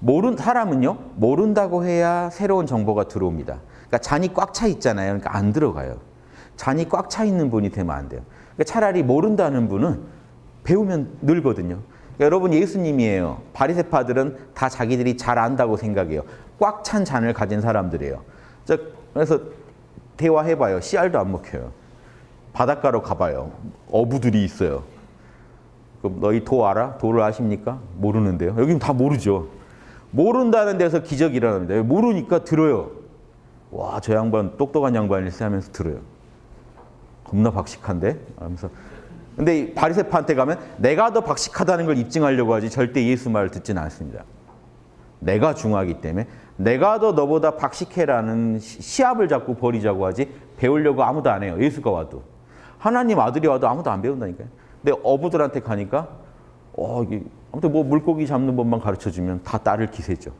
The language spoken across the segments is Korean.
모른 사람은요 모른다고 해야 새로운 정보가 들어옵니다. 그러니까 잔이 꽉 차 있잖아요. 그러니까 안 들어가요. 잔이 꽉 차 있는 분이 되면 안 돼요. 그러니까 차라리 모른다는 분은 배우면 늘거든요. 그러니까 여러분 예수님이에요. 바리새파들은 다 자기들이 잘 안다고 생각해요. 꽉 찬 잔을 가진 사람들이에요. 자, 그래서 대화해봐요. 씨알도 안 먹혀요. 바닷가로 가봐요. 어부들이 있어요. 그럼 너희 도 알아? 도를 아십니까? 모르는데요. 여기는 다 모르죠. 모른다는 데서 기적이 일어납니다. 모르니까 들어요. 와, 저 양반 똑똑한 양반일세 하면서 들어요. 겁나 박식한데? 하면서. 근데 이 바리새파한테 가면 내가 더 박식하다는 걸 입증하려고 하지 절대 예수 말을 듣지는 않습니다. 내가 중요하기 때문에 내가 더 너보다 박식해라는 시- 시합을 자꾸 벌이자고 하지 배우려고 아무도 안 해요. 예수가 와도. 하나님 아들이 와도 아무도 안 배운다니까요. 근데 어부들한테 가니까 어, 이게 아무튼 뭐 물고기 잡는 법만 가르쳐 주면 다 따를 기세죠.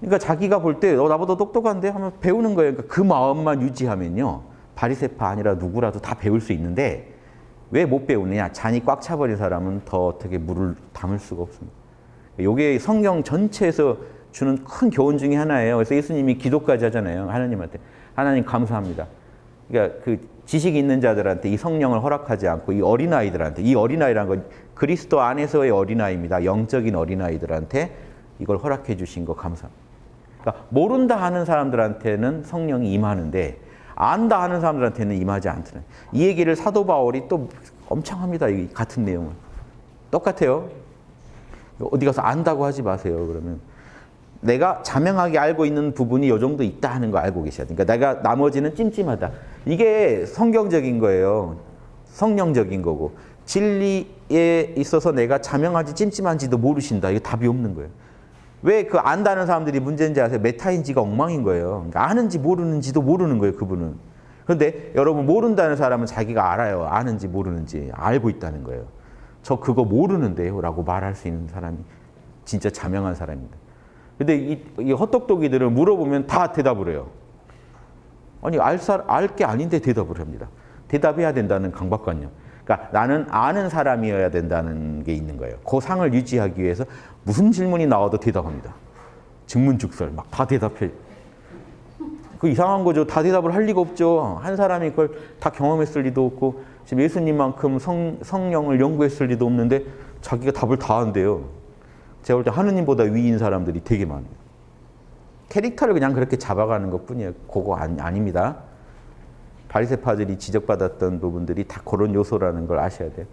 그러니까 자기가 볼때 어, 나보다 똑똑한데 하면 배우는 거예요. 그러니까 그 마음만 유지하면요. 바리새파 아니라 누구라도 다 배울 수 있는데 왜 못 배우느냐? 잔이 꽉 차버린 사람은 더 어떻게 물을 담을 수가 없습니다. 이게 성경 전체에서 주는 큰 교훈 중에 하나예요. 그래서 예수님이 기도까지 하잖아요. 하나님한테. 하나님 감사합니다. 그러니까 그 지식 있는 자들한테 이 성령을 허락하지 않고 이 어린아이들한테 이 어린아이라는 건 그리스도 안에서의 어린아이입니다. 영적인 어린아이들한테 이걸 허락해 주신 거 감사합니다. 그러니까 모른다 하는 사람들한테는 성령이 임하는데 안다 하는 사람들한테는 임하지 않더라. 이 얘기를 사도 바울이 또 엄청 합니다. 이 같은 내용을. 똑같아요. 어디 가서 안다고 하지 마세요. 그러면 내가 자명하게 알고 있는 부분이 요 정도 있다 하는 거 알고 계셔야 돼. 그러니까 내가 나머지는 찜찜하다. 이게 성경적인 거예요. 성령적인 거고 진리에 있어서 내가 자명하지 찜찜한지도 모르신다. 이게 답이 없는 거예요. 왜 그 안다는 사람들이 문제인지 아세요? 메타인지가 엉망인 거예요. 그러니까 아는지 모르는지도 모르는 거예요. 그분은. 그런데 여러분 모른다는 사람은 자기가 알아요. 아는지 모르는지 알고 있다는 거예요. 저 그거 모르는데요. 라고 말할 수 있는 사람이 진짜 자명한 사람입니다. 근데 이, 이 헛똑똑이들을 물어보면 다 대답을 해요. 아니 알게 아닌데 대답을 합니다. 대답해야 된다는 강박관념. 그러니까 나는 아는 사람이어야 된다는 게 있는 거예요. 그 상을 유지하기 위해서 무슨 질문이 나와도 대답합니다. 증문즉설 막 다 대답해. 그 이상한 거죠. 다 대답을 할 리가 없죠. 한 사람이 그걸 다 경험했을 리도 없고 지금 예수님만큼 성, 성령을 연구했을 리도 없는데 자기가 답을 다 한대요. 제가 볼 때 하느님보다 위인 사람들이 되게 많아요. 캐릭터를 그냥 그렇게 잡아가는 것뿐이에요. 그거 아니, 아닙니다. 바리새파들이 지적받았던 부분들이 다 그런 요소라는 걸 아셔야 돼요.